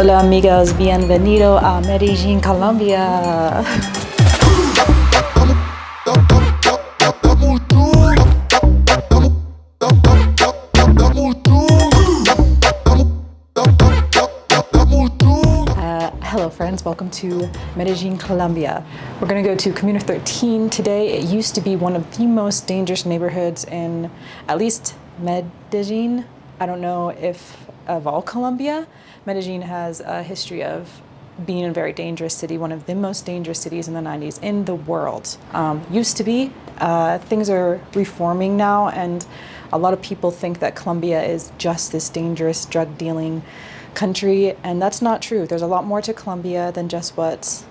Hola amigos, bienvenido a Medellin, Colombia. Uh, hello friends, welcome to Medellin, Colombia. We're gonna go to Comuna 13 today. It used to be one of the most dangerous neighborhoods in at least Medellin. I don't know if of all Colombia. Medellin has a history of being a very dangerous city, one of the most dangerous cities in the 90s in the world. Um, used to be. Uh, things are reforming now and a lot of people think that Colombia is just this dangerous drug dealing country and that's not true. There's a lot more to Colombia than just what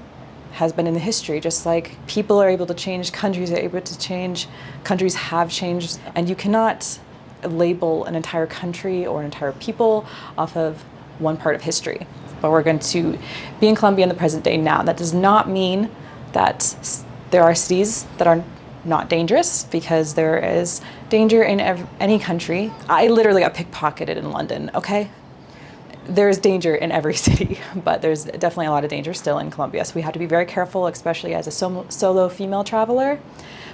has been in the history. Just like people are able to change, countries are able to change, countries have changed and you cannot label an entire country or an entire people off of one part of history. But we're going to be in Colombia in the present day now. That does not mean that there are cities that are not dangerous because there is danger in any country. I literally got pickpocketed in London, okay? There's danger in every city, but there's definitely a lot of danger still in Colombia. So we have to be very careful, especially as a solo female traveler.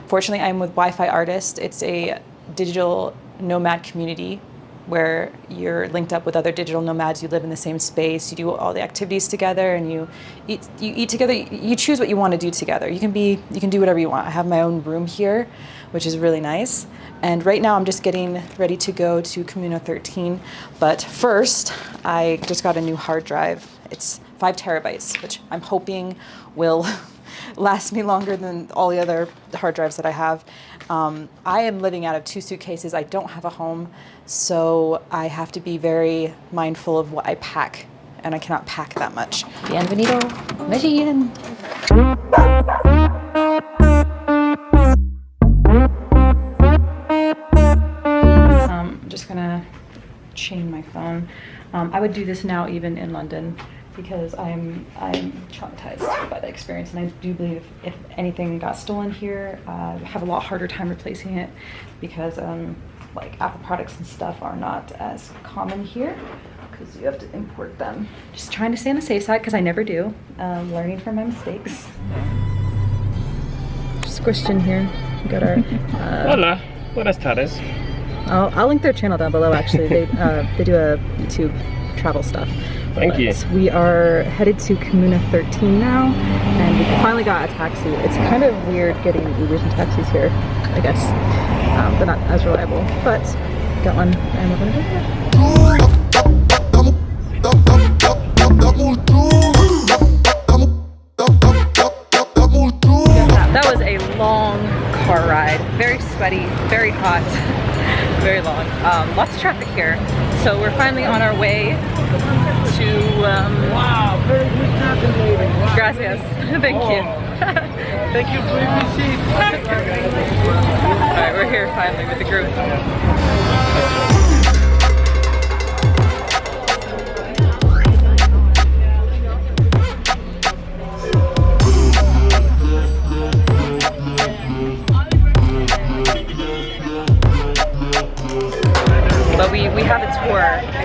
Fortunately, I'm with Wi-Fi Artist. It's a digital nomad community where you're linked up with other digital nomads, you live in the same space, you do all the activities together and you eat, you eat together, you choose what you want to do together. You can be, you can do whatever you want. I have my own room here, which is really nice. And right now I'm just getting ready to go to Comuna 13. But first, I just got a new hard drive. It's five terabytes, which I'm hoping will last me longer than all the other hard drives that I have. Um, I am living out of two suitcases. I don't have a home, so I have to be very mindful of what I pack, and I cannot pack that much. Bienvenido, Medellin! Um, I'm just gonna chain my phone. Um, I would do this now even in London because I'm I'm traumatized by the experience and I do believe if, if anything got stolen here uh, I have a lot harder time replacing it because um, like Apple products and stuff are not as common here because you have to import them. Just trying to stay on the safe side because I never do. Um, learning from my mistakes. Squished in here. We got our. Uh, Hola, buenas tardes. I'll, I'll link their channel down below actually. they, uh, they do a YouTube travel stuff. Thank but you. We are headed to Comuna 13 now, and we finally got a taxi. It's kind of weird getting Ubers and taxis here, I guess. Um, they're not as reliable, but got one, and we're gonna go That was a long car ride. Very sweaty, very hot very long. Um, lots of traffic here. So we're finally on our way to... Um, wow, very good traffic. Wow. Gracias. Thank oh. you. Thank you for your receipt. Alright, we're here finally with the group.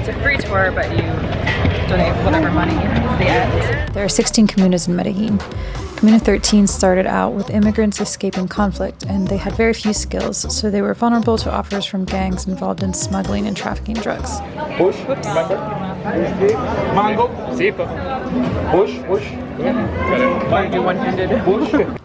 Tour, but you donate whatever money at the end. There are 16 comunas in Medellin. Comuna 13 started out with immigrants escaping conflict, and they had very few skills, so they were vulnerable to offers from gangs involved in smuggling and trafficking drugs. Push, remember? Mango. Push, push.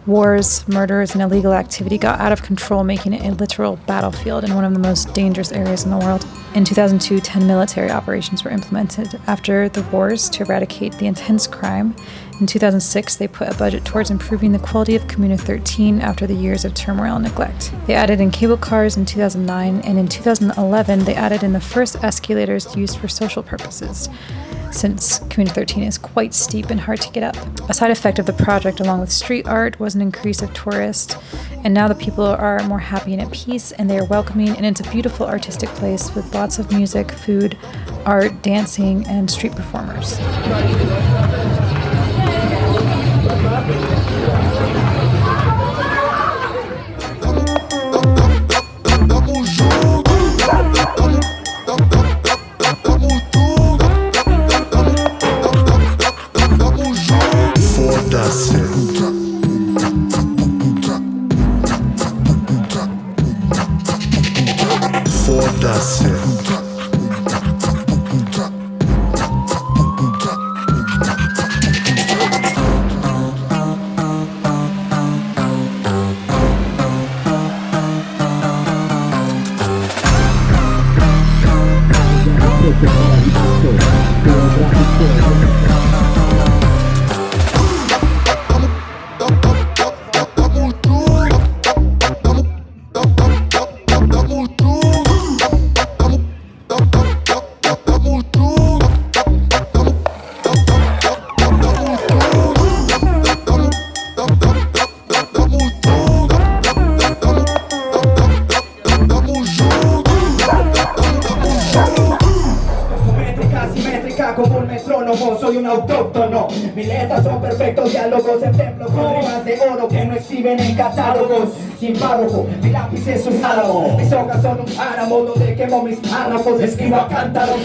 Wars, murders, and illegal activity got out of control, making it a literal battlefield in one of the most dangerous areas in the world. In 2002, 10 military operations were implemented after the wars to eradicate the intense crime. In 2006, they put a budget towards improving the quality of Comuna 13 after the years of turmoil and neglect. They added in cable cars in 2009, and in 2011, they added in the first escalators used for social purposes since Comuna 13 is quite steep and hard to get up. A side effect of the project, along with street art, was an increase of tourists, and now the people are more happy and at peace, and they are welcoming, and it's a beautiful artistic place with lots of music, food, art, dancing, and street performers. Foda-se. Métrica, Mis letras son perfectos diálogos En templos con rimas de oro Que no exhiben en catálogos Sin párrafo, mi lápiz es un álamo Mis hojas son un páramo Donde quemo mis párrafos Escribo a cántaros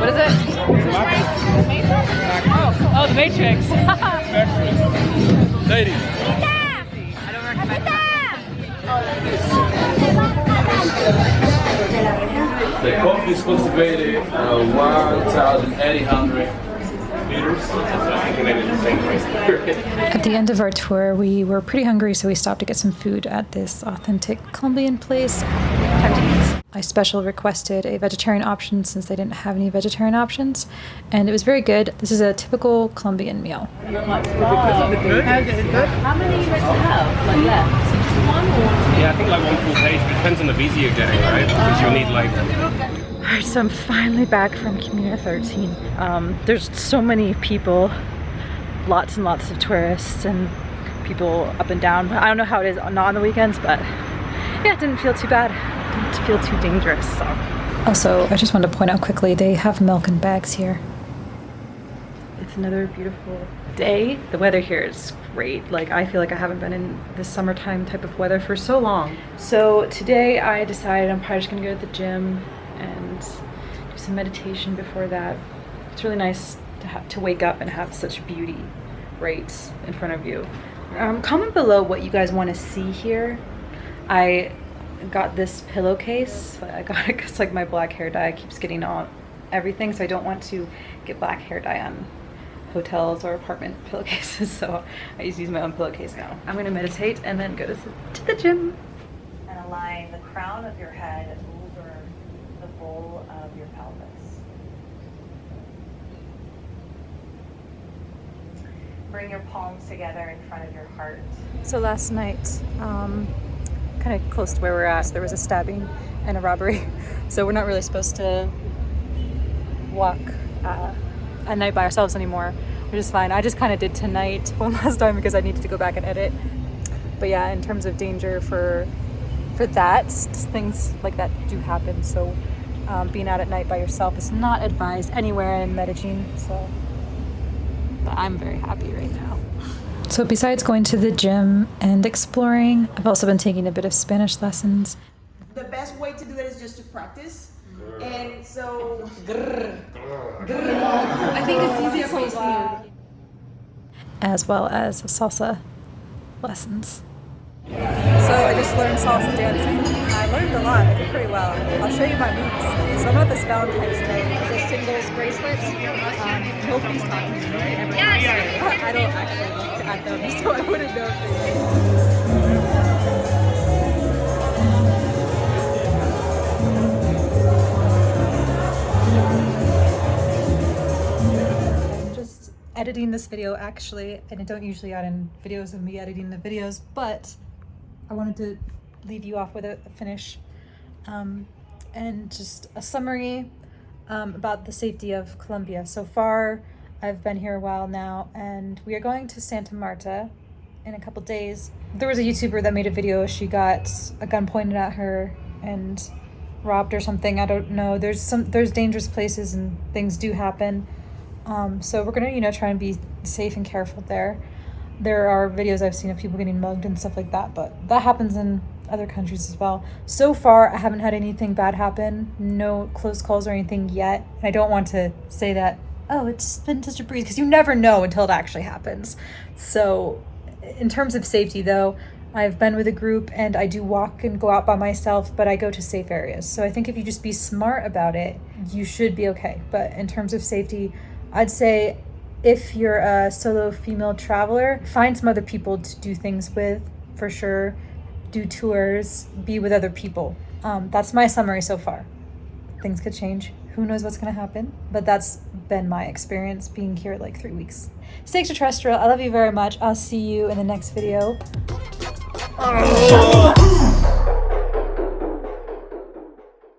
What is it? Oh, oh, the Matrix. The is cultivated uh, 1,800. At the end of our tour, we were pretty hungry, so we stopped to get some food at this authentic Colombian place. Time to eat. I special requested a vegetarian option since they didn't have any vegetarian options, and it was very good. This is a typical Colombian meal. How many you meant have? Like left? One Yeah, I think like one full page. It depends on the visa you're getting, right? Because you'll need like. Alright, so I'm finally back from Comuna 13. Um, there's so many people, lots and lots of tourists and people up and down. I don't know how it is not on the weekends, but yeah, it didn't feel too bad. Didn't feel too dangerous. So. Also, I just wanted to point out quickly, they have milk in bags here. It's another beautiful day. The weather here is great. Like I feel like I haven't been in this summertime type of weather for so long. So today I decided I'm probably just gonna go to the gym and do some meditation before that. It's really nice to have to wake up and have such beauty right in front of you. Um, comment below what you guys want to see here. I got this pillowcase. I got it because like my black hair dye keeps getting on everything, so I don't want to get black hair dye on hotels or apartment pillowcases. So I just use my own pillowcase now. I'm gonna meditate and then go to the, to the gym. and align the crown of your head of your pelvis. Bring your palms together in front of your heart. So last night, um, kind of close to where we're at, there was a stabbing and a robbery. So we're not really supposed to walk uh, at night by ourselves anymore, which is fine. I just kind of did tonight one last time because I needed to go back and edit. But yeah, in terms of danger for for that, things like that do happen. So um, being out at night by yourself is not advised anywhere in Medellin. So, but I'm very happy right now. So besides going to the gym and exploring, I've also been taking a bit of Spanish lessons the best way to do that is just to practice. And so I think it's easier for you. as well as salsa lessons. So I just learned salsa dancing. I learned a lot. I did pretty well. I'll show you my moves. So I'm at this Valentine's Day. A singles bracelet. Um, nobody's talking to me. I don't actually look at them, so I wouldn't know if they just editing this video actually, and I don't usually add in videos of me editing the videos, but I wanted to leave you off with a, finish um, and just a summary um, about the safety of Colombia. So far, I've been here a while now, and we are going to Santa Marta in a couple days. There was a YouTuber that made a video. She got a gun pointed at her and robbed or something. I don't know. There's some there's dangerous places and things do happen. Um, so we're gonna you know try and be safe and careful there. There are videos I've seen of people getting mugged and stuff like that, but that happens in other countries as well. So far, I haven't had anything bad happen. No close calls or anything yet. And I don't want to say that. Oh, it's been such a breeze because you never know until it actually happens. So, in terms of safety, though, I've been with a group and I do walk and go out by myself, but I go to safe areas. So I think if you just be smart about it, you should be okay. But in terms of safety, I'd say if you're a solo female traveler, find some other people to do things with for sure. do tours, be with other people. Um, that's my summary so far. Things could change. Who knows what's going to happen? But that's been my experience being here like three weeks. Stay extraterrestrial. I love you very much. I'll see you in the next video.